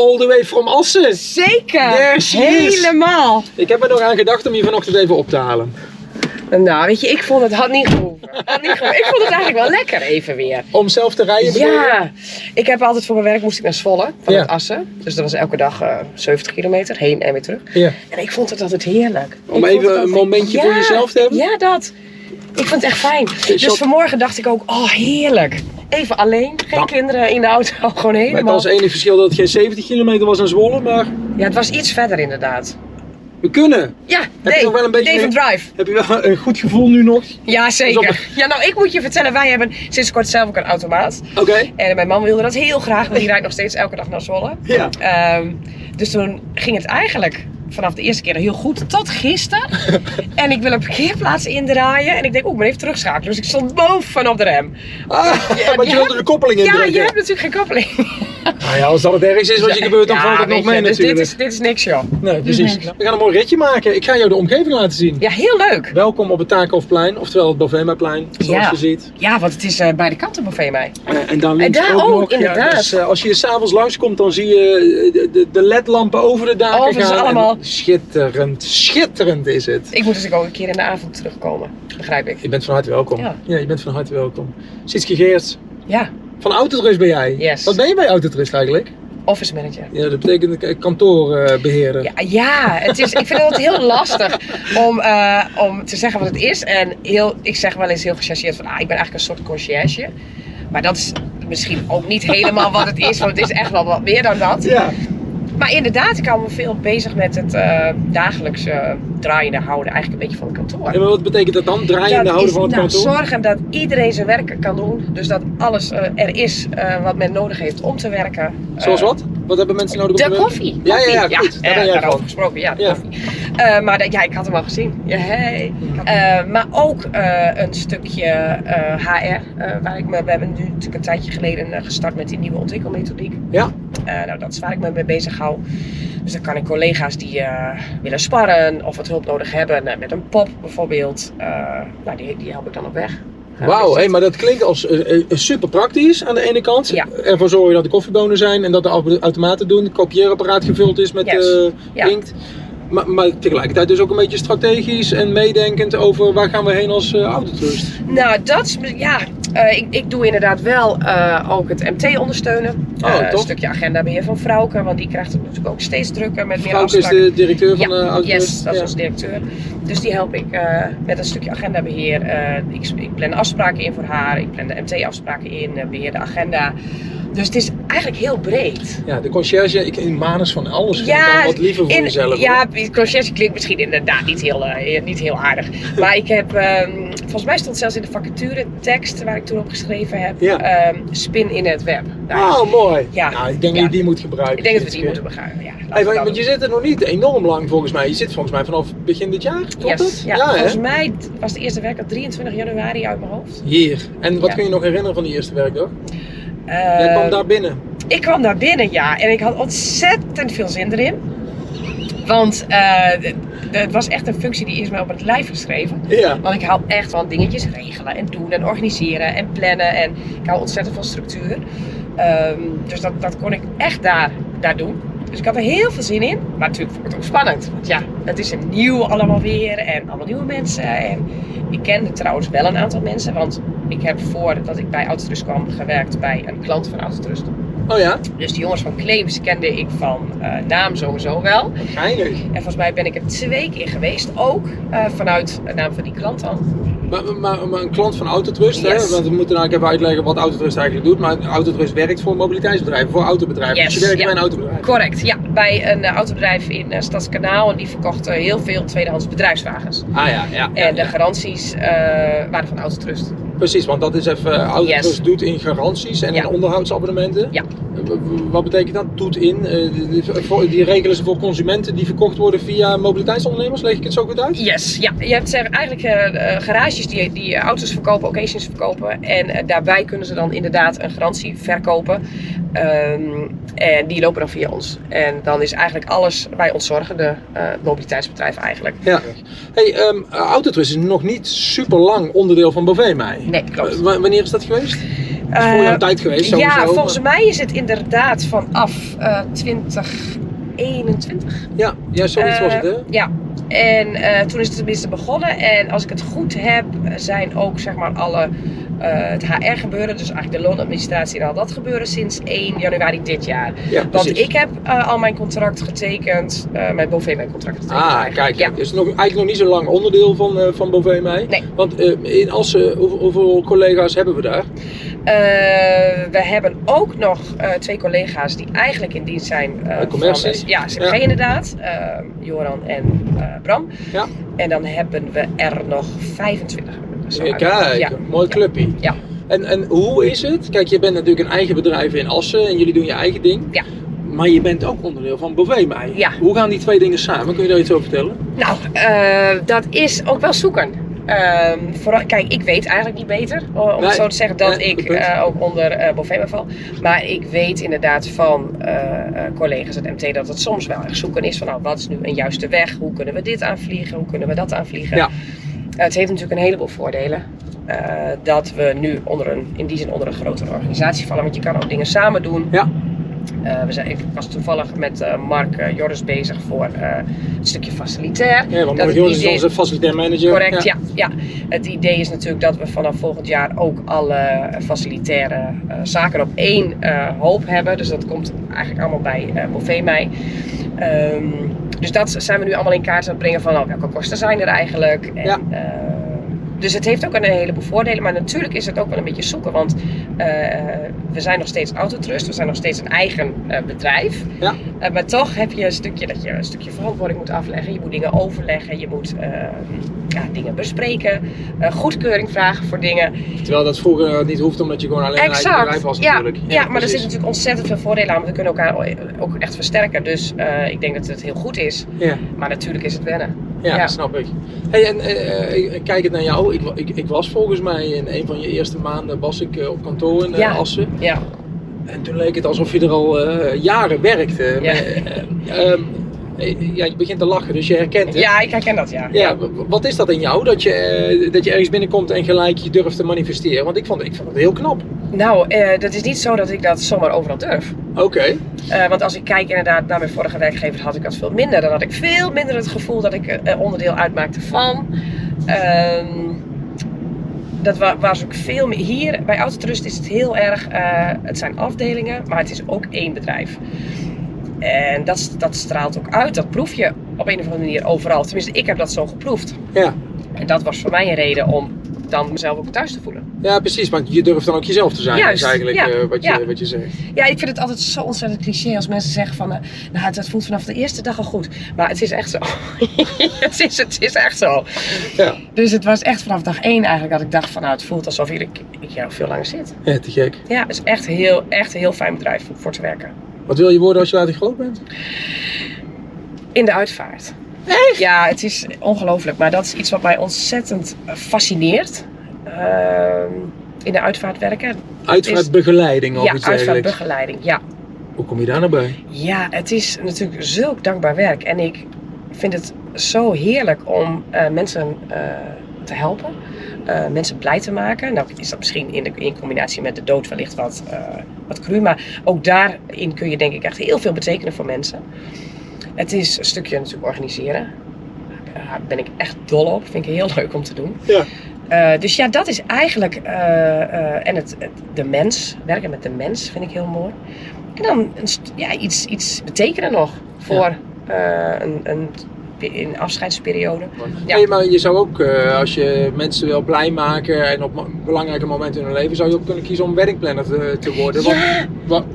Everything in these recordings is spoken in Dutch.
all the way from Assen. Zeker, There is. helemaal. Ik heb er nog aan gedacht om je vanochtend even op te halen. Nou, weet je, ik vond het had niet gehoeven. Had niet gehoeven. Ik vond het eigenlijk wel lekker even weer. Om zelf te rijden? Ja, ik heb altijd voor mijn werk moest ik naar Zwolle vanuit Ja. Assen. Dus dat was elke dag eh 70 kilometer, heen en weer terug. Ja. En ik vond het altijd heerlijk. Om Ik even een momentje voor jezelf te hebben? Ja, dat. Ik vond het echt fijn. Dus vanmorgen dacht ik ook, oh heerlijk. Even alleen, geen Nou. kinderen in de auto, gewoon Met helemaal. als enige verschil dat het geen 70 kilometer was naar Zwolle, maar Ja, het was iets verder inderdaad. we kunnen. Ja, je nee, nog wel een beetje Dave een- Drive. Heb je wel een goed gevoel nu nog? Ja, zeker. Ja, nou, ik moet je vertellen, wij hebben sinds kort zelf ook een automaat. Oké. En mijn man wilde dat heel graag, want die rijdt nog steeds elke dag naar Zwolle. Ja. Ehm, dus toen ging het eigenlijk vanaf de eerste keer heel goed tot gisteren. en ik wil een parkeerplaats indraaien en ik denk, oeh, moet even terugschakelen. Dus ik stond boven op de rem. Ah, Ja, want je wilde de koppeling Ja, indrukken. je hebt natuurlijk geen koppeling. Nou ja, als dat het ergste is wat je gebeurt, dan Ja, valt het nog je, mee dus natuurlijk. Dit is, dit is niks, joh. Nee, precies. We gaan een mooi ritje maken. Ik ga jou de omgeving laten zien. Ja, heel leuk. Welkom op het Takenhofplein, oftewel het Bovemaplein, zoals Ja. je ziet. Ja, want het is eh, bij de kanten buffet mij. Eh, en dan links daar ook, nog. Ja, inderdaad. dus, eh, als je hier s'avonds langskomt, dan zie je de, de, de ledlampen over de daken ze gaan. En allemaal. Schitterend, schitterend is het. Ik moet dus ook een keer in de avond terugkomen. Begrijp ik. Je bent van harte welkom. Ja. je bent van harte welkom. Geerts, Ja, van Autotrust ben jij. Yes. Wat ben je bij Autotrust eigenlijk? office manager. Ja, dat betekent eh, kantoorbeheerder. Ja, ja het is, ik vind het heel lastig om, eh, om te zeggen wat het is. En heel, ik zeg wel eens heel gechargeerd van, ah, ik ben eigenlijk een soort conciërge. Maar dat is misschien ook niet helemaal wat het is, want het is echt wel wat meer dan dat. Ja. Maar inderdaad, ik hou me veel bezig met het eh, dagelijkse draaiende houden, eigenlijk een beetje van het kantoor. Ja, maar wat betekent dat dan? Draaiende Dat houden is, van het nou, kantoor? Zorgen dat iedereen zijn werk kan doen. Dus dat alles eh, er is eh, wat men nodig heeft om te werken. Zoals Eh, wat? Wat hebben mensen nodig om De te werken? koffie. Ja, ja, ja, goed. Daar ben eh, jij gesproken, ja, de Ja. koffie. Eh, maar dat, ja, ik had hem al gezien. Ja, hey. Eh, maar ook eh, een stukje eh, HR. eh, waar ik me, we hebben nu natuurlijk een tijdje geleden eh, gestart met die nieuwe ontwikkelmethodiek. Ja. Eh, nou, dat is waar ik me mee bezig hou. Dus dan kan ik collega's die eh, willen sparren of wat hulp nodig hebben eh, met een pop bijvoorbeeld. nou, die, die help ik dan op weg. Wauw, dus hey, maar dat klinkt als super praktisch aan de ene kant. Ja. Ervoor zorgen dat de koffiebonen zijn en dat de auto- automaten doen, het kopieerapparaat gevuld is met Yes. Ja. inkt. Maar, maar tegelijkertijd dus ook een beetje strategisch en meedenkend over waar gaan we heen als eh autotrust. Nou, dat is, ja, eh, ik, ik doe inderdaad wel eh, ook het MT ondersteunen. Oh, Eh, een stukje agendabeheer van Frauke, want die krijgt het natuurlijk ook steeds drukker met meer Frauke is de directeur van de ja, autotrust. yes, dat is Ja. onze directeur. Dus die help ik met een stukje agendabeheer. Eh, ik, ik plan afspraken in voor haar, ik plan de MT-afspraken in, eh, beheer de agenda. Dus het is eigenlijk heel breed. Ja, de conciërge, ik in manus van alles ik Ja, wat liever voor in- jezelf. Ja, conciërge klinkt misschien inderdaad niet heel, niet heel aardig. Maar ik heb, ehm, volgens mij stond zelfs in de vacature tekst waar ik toen op geschreven heb, Ja. ehm, spin in het web. Oh, mooi. Ja. Nou, ik denk dat je die moet gebruiken. ik denk dat we die moeten begrijpen. Ja, Hey, want je zit er nog niet enorm lang volgens mij. Je zit volgens mij vanaf begin dit jaar, klopt Yes, het? Ja, volgens mij was de eerste werkdag 23 januari uit mijn hoofd. Hier. En wat kun je nog herinneren van die eerste werkdag? Jij Ehm, kwam daar binnen. Ik kwam daar binnen, ja. En ik had ontzettend veel zin erin. Want eh, het was echt een functie die is mij op het lijf geschreven. Ja. Want ik hou echt van dingetjes regelen en doen en organiseren en plannen. En ik hou ontzettend van structuur. Ehm, dus dat, dat kon ik echt daar, daar doen. Dus ik had er heel veel zin in. Maar natuurlijk vond ik het ook spannend. Want ja, het is een nieuw allemaal weer. En allemaal nieuwe mensen. En ik kende trouwens wel een aantal mensen. Want ik heb voordat ik bij Autotrust kwam gewerkt bij een klant van Autotrust. Oh ja? Dus die jongens van Claims kende ik van eh, naam sowieso wel. Geinig. En volgens mij ben ik er twee keer geweest ook. eh, vanuit de naam van die klant dan. Maar, maar, maar een klant van Autotrust, Yes. hè? want we moeten nou even uitleggen wat Autotrust eigenlijk doet. Maar Autotrust werkt voor mobiliteitsbedrijven, voor autobedrijven. Yes, dus je werkt ja. bij een autobedrijf. Correct, ja. Bij een eh, autobedrijf in uh, Stadskanaal. En die verkocht eh, heel veel tweedehands bedrijfswagens. Ah ja, ja. ja, En de ja. garanties waren van Autotrust. Precies, want dat is even, eh, Yes. doet in garanties en Ja. in onderhoudsabonnementen. Ja. Eh, Wat betekent dat? Doet in? Eh, die- regelen ze voor consumenten die verkocht worden via mobiliteitsondernemers. Leg ik het zo goed uit? Yes, ja. Je hebt eigenlijk garages die, die auto's verkopen, occasions verkopen. En daarbij kunnen ze dan inderdaad een garantie verkopen. Ehm, en die lopen dan via ons. En dan is eigenlijk alles bij ons zorgen, de eh, mobiliteitsbedrijf eigenlijk. Ja. Hey, ehm, Autotrust is nog niet super lang onderdeel van mij. Nee, klopt. Eh, wa- wanneer is dat geweest? is voor jouw Eh, tijd geweest sowieso. ja, maar- volgens mij is het inderdaad vanaf eh 2021. Ja, ja zoiets was het hè? Eh, Ja, en eh, toen is het tenminste begonnen. En als ik het goed heb, zijn ook zeg maar alle eh, het HR gebeuren, dus eigenlijk de loonadministratie en al dat gebeuren sinds 1 januari dit jaar. Ja, Want ik heb eh, al mijn contract getekend, eh mijn contract getekend. Ah, eigenlijk. kijk, Ja. dus nog, eigenlijk nog niet zo lang onderdeel van, eh van. Nee. Want in Assen, hoeveel, hoeveel collega's hebben we daar? We hebben ook nog twee collega's die eigenlijk in dienst zijn. commercie? Van, ja, CMG Ja. inderdaad. Joran en Bram. Ja. En dan hebben we er nog 25. Kijk, Ja. mooi clubje. Ja. En, en hoe is het? Kijk, je bent natuurlijk een eigen bedrijf in Assen en jullie doen je eigen ding. Ja. Maar je bent ook onderdeel van. Ja. Hoe gaan die twee dingen samen? Kun je daar iets over vertellen? Nou, eh, dat is ook wel zoeken. Ehm, vooral, kijk, ik weet eigenlijk niet beter, om Nee, het zo te zeggen, dat nee, ik eh, ook onder eh Bovema val. Maar ik weet inderdaad van collega's uit MT dat het soms wel erg zoeken is van nou, wat is nu een juiste weg? Hoe kunnen we dit aanvliegen? Hoe kunnen we dat aanvliegen? Ja. Eh, het heeft natuurlijk een heleboel voordelen. eh, dat we nu onder een, in die zin onder een grotere organisatie vallen. Want je kan ook dingen samen doen. Ja. Eh, we zijn, ik was toevallig met Mark Joris bezig voor het stukje facilitair. Ja, want Mark Joris is onze facilitair manager. Correct, ja. ja. Het idee is natuurlijk dat we vanaf volgend jaar ook alle facilitaire zaken op één hoop hebben. Dus dat komt eigenlijk allemaal bij uh, mij. Dus dat zijn we nu allemaal in kaart aan het brengen van nou, welke kosten zijn er eigenlijk. En, Ja. Dus het heeft ook een heleboel voordelen, maar natuurlijk is het ook wel een beetje zoeken. Want eh, we zijn nog steeds Autotrust, we zijn nog steeds een eigen eh, bedrijf. Ja. Eh, maar toch heb je een stukje dat je een stukje verantwoording moet afleggen. Je moet dingen overleggen, je moet ja, dingen bespreken, goedkeuring vragen voor dingen. Terwijl dat vroeger niet hoeft omdat je gewoon alleen een eigen bedrijf was ja, natuurlijk. ja, maar er zitten natuurlijk ontzettend veel voordelen aan. Want we kunnen elkaar ook echt versterken. Dus ik denk dat het heel goed is. Ja. Maar natuurlijk is het wennen. Ja, Ja. snap ik. Hey, en eh, ik kijk het naar jou. Ik, ik, ik was volgens mij in een van je eerste maanden was ik eh, op kantoor in eh, Ja. Assen. Ja, En toen leek het alsof je er al eh, jaren werkte. Ja. Eh, ja, je begint te lachen, dus je herkent het. ja ik herken dat, ja. Ja, wat is dat in jou? Dat je, eh, dat je ergens binnenkomt en gelijk je durft te manifesteren? Want ik vond, ik vond het heel knap. Nou, eh, dat is niet zo dat ik dat zomaar overal durf. Oké. Want als ik kijk inderdaad naar mijn vorige werkgever, had ik dat veel minder. Dan had ik veel minder het gevoel dat ik eh, onderdeel uitmaakte van. Ehm, dat wa- was ook veel meer. Hier bij Autotrust is het heel erg. het zijn afdelingen, maar het is ook één bedrijf. En dat, dat straalt ook uit. Dat proef je op een of andere manier overal. Tenminste, ik heb dat zo geproefd. Ja. En dat was voor mij een reden om dan mezelf ook thuis te voelen. ja, precies. Want je durft dan ook jezelf te zijn. Juist, is eigenlijk ja, eh, wat, je, ja. wat je zegt. Ja, ik vind het altijd zo ontzettend cliché als mensen zeggen van, eh, nou, het, voelt vanaf de eerste dag al goed. Maar het is echt zo. het, is, het is echt zo. Ja. Dus het was echt vanaf dag één eigenlijk dat ik dacht van, nou, het voelt alsof ik, ik hier al veel langer zit. ja, te gek. Ja, het is echt, heel, echt een heel fijn bedrijf om voor te werken. Wat wil je worden als je later groot bent? In de uitvaart. Echt? Ja, het is ongelooflijk. Maar dat is iets wat mij ontzettend fascineert. Ehm, in de uitvaart werken. Uitvaartbegeleiding of ja, iets uitvaartbegeleiding. Ja. Hoe kom je daar nou bij? Ja, het is natuurlijk zulk dankbaar werk. En ik vind het zo heerlijk om eh, mensen eh, te helpen. Eh, mensen blij te maken. Nou is dat misschien in, de, in combinatie met de dood wellicht wat, eh wat cru. Maar ook daarin kun je denk ik echt heel veel betekenen voor mensen. Het is een stukje natuurlijk organiseren. Daar ben ik echt dol op. Vind ik heel leuk om te doen. Ja. Eh, dus ja, dat is eigenlijk. en het, het- de mens, werken met de mens vind ik heel mooi. En dan ja, iets, iets betekenen nog voor een, een, een afscheidsperiode. Ja. Maar je zou ook, eh, als je mensen wil blij maken en op belangrijke momenten in hun leven, zou je ook kunnen kiezen om weddingplanner te, te worden. Want-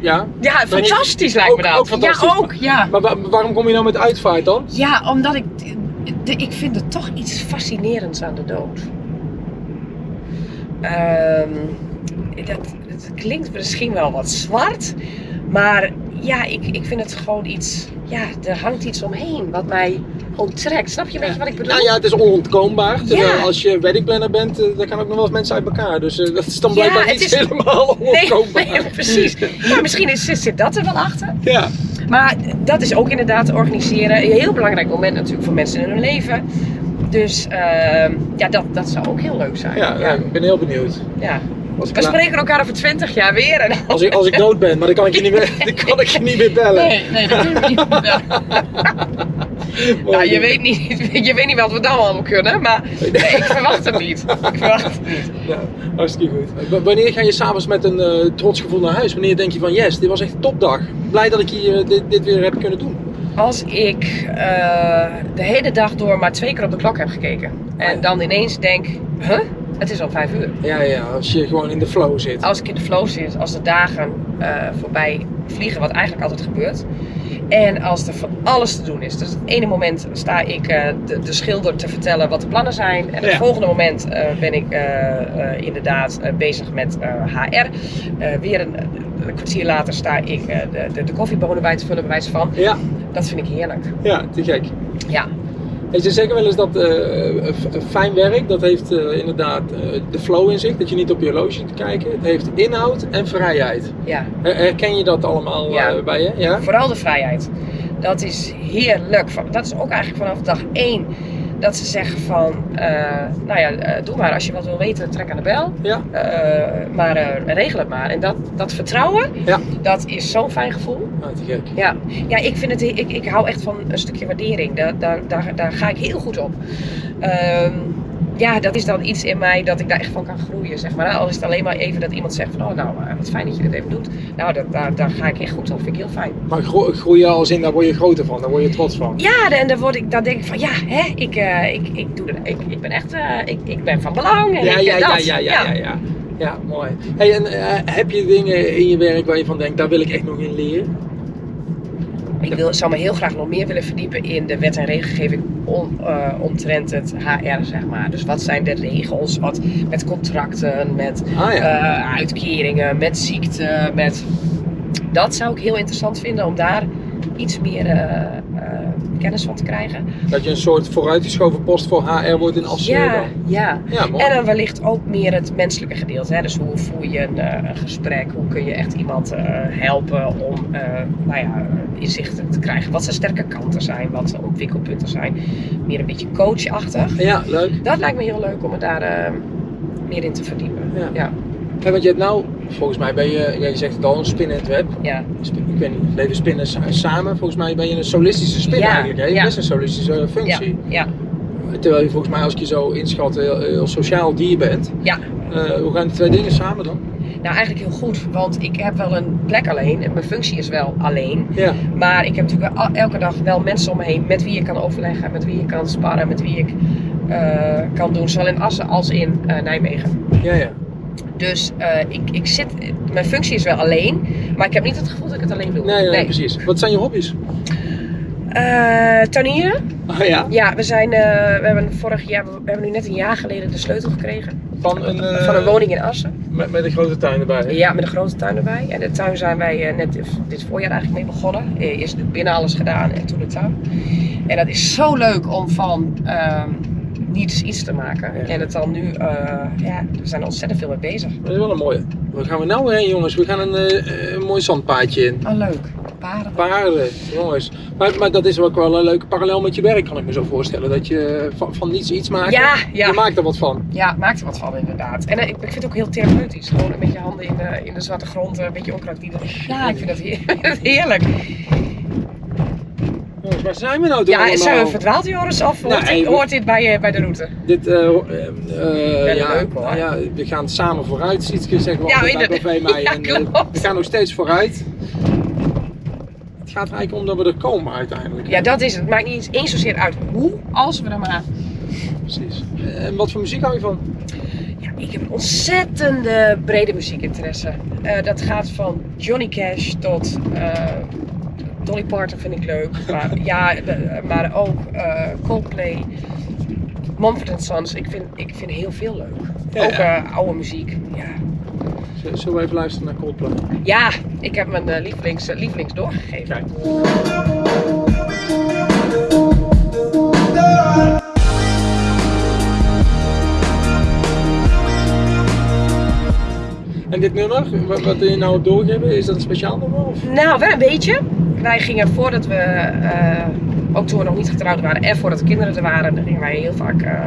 Ja, ja? ja Ben je- fantastisch lijkt me dat. ook fantastisch. Ja, ook. Ja. Maar wa- waarom kom je nou met uitvaart dan? ja, omdat ik. de- ik vind er toch iets fascinerends aan de dood. Ehm, dat, dat klinkt misschien wel wat zwart, maar ja, ik, ik vind het gewoon iets. Ja, er hangt iets omheen wat mij gewoon trekt. Snap je een beetje wat ik bedoel? Nou ja, het is onontkoombaar. Terwijl Ja. als je weddingplanner bent, eh, dan kan ook nog wel eens mensen uit elkaar. Dus eh, dat is dan blijkbaar niet is- helemaal onontkoombaar. nee, precies. Maar misschien is, zit dat er wel achter. Ja, Maar dat is ook inderdaad organiseren. Een heel belangrijk moment natuurlijk voor mensen in hun leven. Dus ehm, ja, dat, dat zou ook heel leuk zijn. ja, ja. ik ben heel benieuwd. ja. Als ik, We spreken elkaar over 20 jaar weer. En... als, ik, als ik dood ben, maar dan kan ik je niet meer, dan kan ik je niet meer bellen. Nee, nee, dat doen we niet. Nou, je weet niet, je weet niet wat we dan allemaal kunnen, maar nee, ik verwacht het niet. Ik verwacht het niet. Ja, hartstikke goed. Wanneer ga je s'avonds met een eh, trots gevoel naar huis? Wanneer denk je van yes, dit was echt een topdag. Blij dat ik hier eh, dit, dit weer heb kunnen doen. Als ik eh, de hele dag door maar twee keer op de klok heb gekeken en dan ineens denk, huh, het is al vijf uur. Ja, ja, als je gewoon in de flow zit. Als ik in de flow zit, als de dagen eh, voorbij vliegen, wat eigenlijk altijd gebeurt. En als er van alles te doen is. Dus het ene moment sta ik eh, de, de schilder te vertellen wat de plannen zijn. En het Ja. volgende moment eh, ben ik eh, eh, inderdaad bezig met eh, HR. Eh, weer een, een kwartier later sta ik eh, de, de, de koffiebonen bij te vullen, bij wijze van. Ja, Dat vind ik heerlijk. ja, te gek. Ja, En ze zeggen wel eens dat eh, fijn werk, dat heeft eh, inderdaad eh, de flow in zich. Dat je niet op je horloge te kijken. Het heeft inhoud en vrijheid. ja. Her- Herken je dat allemaal Ja. bij je? Ja? Vooral de vrijheid. Dat is heerlijk. Dat is ook eigenlijk vanaf dag één. Dat ze zeggen van, eh, nou ja, eh, doe maar. Als je wat wil weten, trek aan de bel. Ja, Eh, maar regel het maar. En dat, dat vertrouwen, ja. dat is zo'n fijn gevoel. Ah, gek. Ja, ja ik, vind het, ik, ik hou echt van een stukje waardering. Daar, daar, daar, daar ga ik heel goed op. Ehm, ja, dat is dan iets in mij dat ik daar echt van kan groeien, zeg maar. Al is het alleen maar even dat iemand zegt van, oh nou, eh, wat fijn dat je dit even doet. Nou, dat, daar, daar ga ik echt goed op. Vind ik heel fijn. Maar gro- groeien als in, daar word je groter van, daar word je trots van. Ja, en dan, word ik, dan denk ik van, ja, hè, ik, eh, ik, ik, doe ik, ik ben echt, eh, ik, ik ben van belang. En Ja, ik, ja, ja, dat. ja, ja, ja, ja. Ja, mooi. Hey, en heb je dingen in je werk waar je van denkt, daar wil ik echt nog in leren? Ik wil, zou me heel graag nog meer willen verdiepen in de wet en regelgeving om, eh, omtrent het HR, zeg maar. Dus wat zijn de regels, wat met contracten, met Ah ja. eh, uitkeringen, met ziekte, met... Dat zou ik heel interessant vinden om daar iets meer eh, kennis van te krijgen. Dat je een soort vooruitgeschoven post voor HR wordt in Assen. Ja, dan. ja. Ja, mooi. En dan wellicht ook meer het menselijke gedeelte. Hè? Dus hoe voer je een, eh, een gesprek? Hoe kun je echt iemand eh, helpen om eh, nou ja, inzichten te krijgen? Wat zijn sterke kanten zijn? Wat zijn ontwikkelpunten zijn? Meer een beetje coachachtig. Ja, leuk. Dat lijkt me heel leuk om me daar meer in te verdiepen. Ja. ja. Hey, want je hebt nou, volgens mij ben je, ja, je zegt het al, een spin in het web. ja. Spin- Ik weet niet, leven spinnen sa- samen. Volgens mij ben je een solistische spin Ja, eigenlijk. Hè? Je ja. best een solistische Ja, functie. ja, Terwijl je volgens mij, als ik je zo inschat, heel, heel sociaal dier bent. ja. Eh, hoe gaan die twee dingen samen dan? Nou, eigenlijk heel goed, want ik heb wel een plek alleen en mijn functie is wel alleen. Ja, Maar ik heb natuurlijk wel elke dag wel mensen om me heen met wie ik kan overleggen, met wie ik kan sparren, met wie ik eh, kan doen, zowel in Assen als in eh, Nijmegen. ja, ja. Dus eh, ik, ik zit, mijn functie is wel alleen, maar ik heb niet het gevoel dat ik het alleen doe. Nee, nee, precies. Wat zijn je hobby's? Eh, tuinieren? Ah ja, Ja, we zijn, eh, we hebben vorig jaar, we hebben nu net een jaar geleden de sleutel gekregen van een, van een woning in Assen. Met, met een grote tuin erbij. hè? Ja, met een grote tuin erbij. En de tuin zijn wij net dit voorjaar eigenlijk mee begonnen. Eerst binnen alles gedaan en toen de tuin. En dat is zo leuk om van ehm, niets iets te maken. Ja. En het dan nu, eh, ja, we zijn er ontzettend veel mee bezig. Dat is wel een mooie. Waar gaan we nou heen jongens? We gaan een, eh, een mooi zandpaadje in. Oh, leuk. Paren. Paarden, jongens. Maar, maar dat is ook wel een leuke parallel met je werk, kan ik me zo voorstellen. Dat je van, van niets iets maakt. Ja, ja. Je maakt er wat van. Ja, maakt er wat van inderdaad. En eh, ik, vind het ook heel therapeutisch. Gewoon met je handen in de, in de zwarte grond, eh, een beetje onkruid die Ja, ik vind dat heer- heerlijk. Waar zijn we nou toch Ja, zijn we verdwaald Joris? Of hoort, dit, hoort dit bij, bij de route? Dit, eh, eh, ja, leuk, hoor. ja, we gaan samen vooruit, Sietske, zeggen we Ja, bij. Café Mij. Ja, En, klopt. we gaan nog steeds vooruit. Het gaat eigenlijk om dat we er komen uiteindelijk. Ja, dat is het. Het maakt niet eens zozeer uit hoe, als we er maar. Precies. En wat voor muziek hou je van? Ja, ik heb een ontzettende brede muziekinteresse. Dat gaat van Johnny Cash tot Dolly Parton vind ik leuk. Maar, ja, maar ook eh, Coldplay, Mumford Sons. Ik vind, ik vind heel veel leuk. Ja, ook ja. eh, oude muziek. Ja. Z- Zullen we even luisteren naar Coldplay? ja, ik heb mijn eh, lievelings, lievelings doorgegeven. Kijk. Dit nummer, wat, wat je nou doorgeven, is dat een speciaal nummer? Nou, wel een beetje. Wij gingen voordat we eh, ook toen we nog niet getrouwd waren en voordat de kinderen er waren, dan gingen wij heel vaak eh,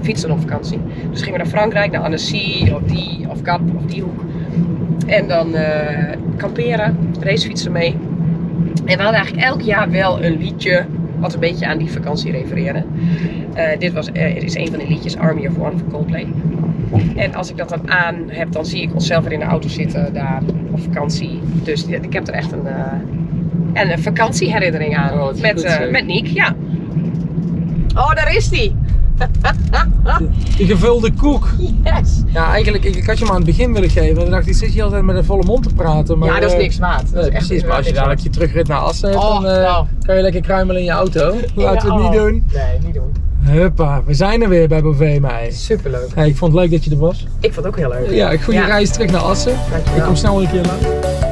fietsen op vakantie. Dus gingen we naar Frankrijk, naar Annecy, of die, of Gap, of die hoek. En dan eh, kamperen, racefietsen mee. En we hadden eigenlijk elk jaar wel een liedje wat een beetje aan die vakantie refereerde. Dit was, is een van de liedjes, Army of One van Coldplay. En als ik dat dan aan heb, dan zie ik onszelf weer in de auto zitten daar op vakantie. Dus ja, ik heb er echt een, eh, een vakantieherinnering aan. Oh, met, goed, eh, met Niek, ja. Oh, daar is die! Die gevulde koek. Yes! Ja, eigenlijk, ik, ik had je hem aan het begin willen geven. En dan dacht ik, zit je altijd met een volle mond te praten. Maar, ja, dat is eh, niks waard. Nee, precies, maar als je dadelijk je terugrit naar Assen hebt, Oh, dan eh, nou. kan je lekker kruimelen in je auto. Laten we het niet oh. doen. Nee, niet doen. Huppa, we zijn er weer bij Bovee mij. Superleuk. Hey, ik vond het leuk dat je er was. Ik vond het ook heel leuk. Ja, goede reis terug naar Assen. Dankjewel. Ik kom snel een keer langs.